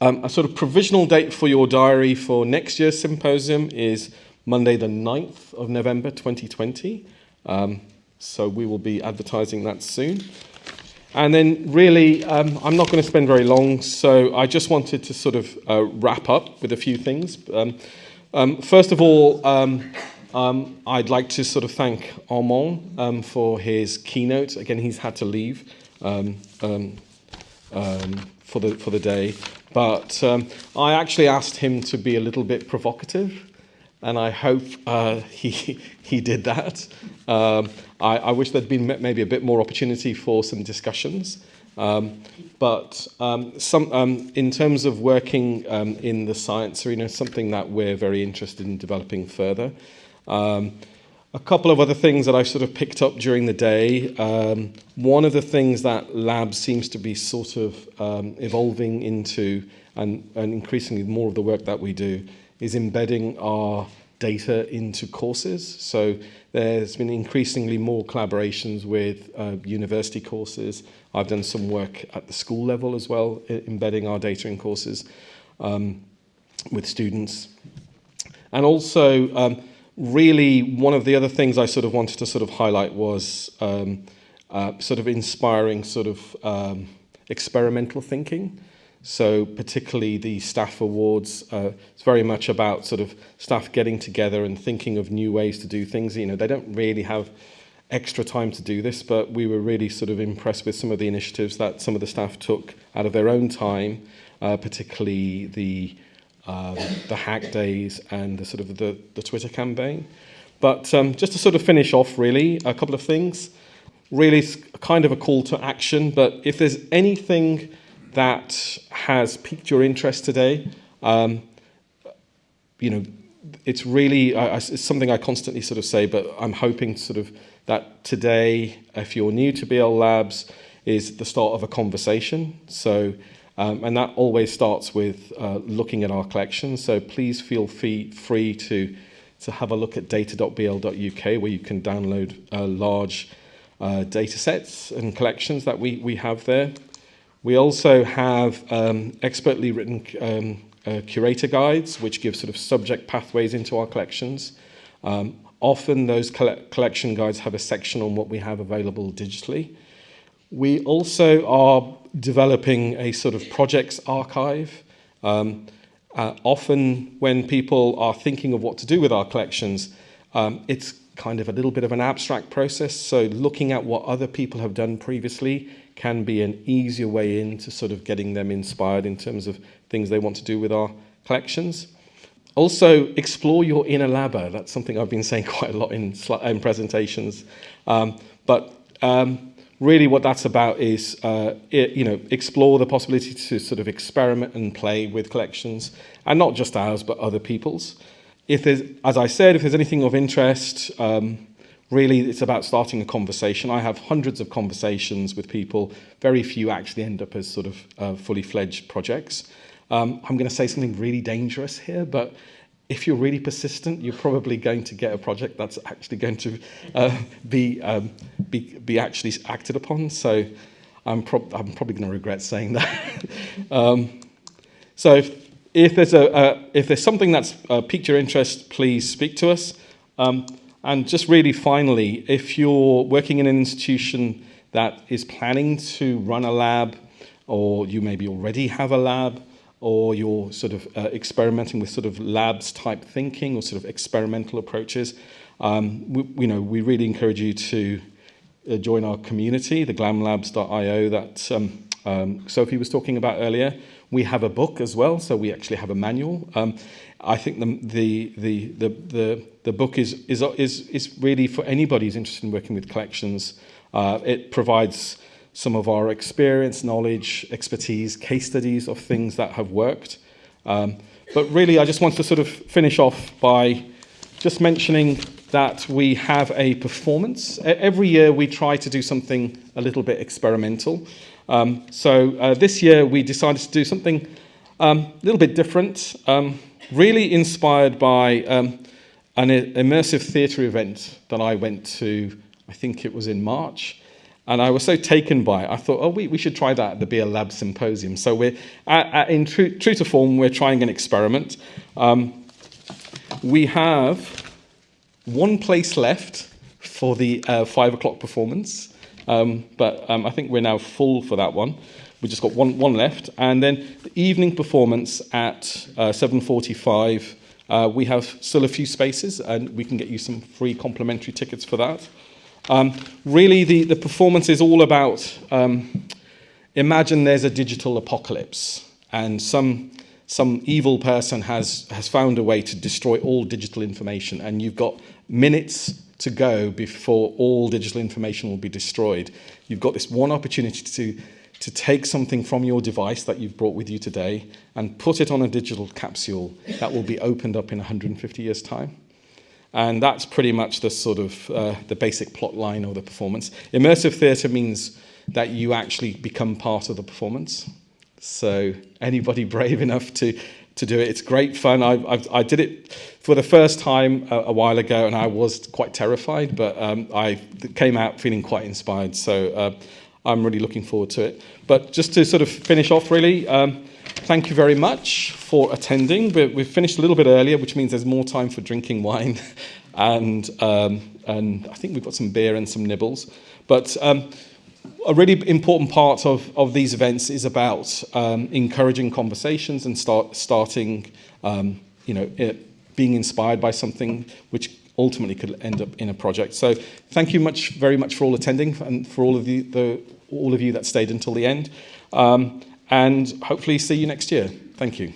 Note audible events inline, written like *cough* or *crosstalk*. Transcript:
Um, a sort of provisional date for your diary for next year's symposium is Monday the 9th of November 2020. Um, so we will be advertising that soon. And then really, um, I'm not going to spend very long, so I just wanted to sort of uh, wrap up with a few things. Um, um, first of all, um, I'd like to sort of thank Armand for his keynote. Again, he's had to leave for, the, for the day. But um, I actually asked him to be a little bit provocative, and I hope uh, *laughs* he, he did that. Um, I, I wish there'd been maybe a bit more opportunity for some discussions. Um, but um, some, um, in terms of working um, in the science arena, something that we're very interested in developing further. Um, a couple of other things that I sort of picked up during the day. Um, one of the things that labs seems to be sort of um, evolving into and, and increasingly more of the work that we do is embedding our data into courses. So there's been increasingly more collaborations with uh, university courses. I've done some work at the school level as well, embedding our data in courses um, with students. And also, um, really one of the other things I sort of wanted to sort of highlight was um, uh, sort of inspiring sort of um, experimental thinking. So particularly the staff awards, uh, it's very much about sort of staff getting together and thinking of new ways to do things. You know, they don't really have extra time to do this, but we were really sort of impressed with some of the initiatives that some of the staff took out of their own time, uh, particularly the um, the hack days and the sort of the, the Twitter campaign. But um, just to sort of finish off really, a couple of things. Really kind of a call to action, but if there's anything that has piqued your interest today, um, you know, it's really, uh, it's something I constantly sort of say, but I'm hoping sort of that today, if you're new to BL Labs, is the start of a conversation. So um, and that always starts with uh, looking at our collections. So please feel free, free to, to have a look at data.bl.uk where you can download uh, large uh, data sets and collections that we, we have there. We also have um, expertly written um, uh, curator guides, which give sort of subject pathways into our collections. Um, often those coll collection guides have a section on what we have available digitally. We also are developing a sort of projects archive. Um, uh, often when people are thinking of what to do with our collections, um, it's kind of a little bit of an abstract process. So looking at what other people have done previously can be an easier way into sort of getting them inspired in terms of things they want to do with our collections. Also, explore your inner labber. That's something I've been saying *laughs* quite a lot in, in presentations. Um, but um, really what that's about is, uh, it, you know, explore the possibility to sort of experiment and play with collections, and not just ours, but other people's. If there's, as I said, if there's anything of interest, um, really it's about starting a conversation. I have hundreds of conversations with people. Very few actually end up as sort of uh, fully fledged projects. Um, I'm going to say something really dangerous here, but if you're really persistent, you're probably going to get a project that's actually going to uh, be, um, be, be actually acted upon. So I'm, prob I'm probably going to regret saying that. *laughs* um, so if, if, there's a, uh, if there's something that's uh, piqued your interest, please speak to us. Um, and just really finally, if you're working in an institution that is planning to run a lab, or you maybe already have a lab, or you're sort of uh, experimenting with sort of labs type thinking or sort of experimental approaches, um, we, you know, we really encourage you to uh, join our community, the glamlabs.io that um, um, Sophie was talking about earlier. We have a book as well, so we actually have a manual. Um, I think the, the, the, the, the, book is, is, is, is really for anybody who's interested in working with collections. Uh, it provides some of our experience, knowledge, expertise, case studies of things that have worked. Um, but really, I just want to sort of finish off by just mentioning that we have a performance. Every year we try to do something a little bit experimental. Um, so uh, this year we decided to do something um, a little bit different, um, really inspired by um, an immersive theatre event that I went to, I think it was in March. And I was so taken by it, I thought, oh, we, we should try that at the BL Lab Symposium. So we're, at, at, in true, true to form, we're trying an experiment. Um, we have one place left for the uh, five o'clock performance, um, but um, I think we're now full for that one. We've just got one, one left. And then the evening performance at uh, 7.45, uh, we have still a few spaces and we can get you some free complimentary tickets for that. Um, really, the, the performance is all about um, imagine there's a digital apocalypse and some, some evil person has, has found a way to destroy all digital information, and you've got minutes to go before all digital information will be destroyed. You've got this one opportunity to, to take something from your device that you've brought with you today and put it on a digital capsule that will be opened up in 150 years' time. And that's pretty much the sort of uh, the basic plot line of the performance. Immersive theatre means that you actually become part of the performance. So anybody *laughs* brave enough to, to do it, it's great fun. I, I, I did it for the first time a, a, while ago and I was quite terrified, but um, I came out feeling quite inspired. So uh, I'm really looking forward to it. But just to sort of finish off really, um, thank you very much for attending. We've finished a little bit earlier, which means there's more time for drinking wine. *laughs* and, um, and I think we've got some beer and some nibbles. But um, a really important part of, of these events is about um, encouraging conversations and start, starting, um, you know, it, being inspired by something which ultimately could end up in a project. So thank you much, very much for all attending and for all of, the, the all of you that stayed until the end. Um, and hopefully see you next year. Thank you.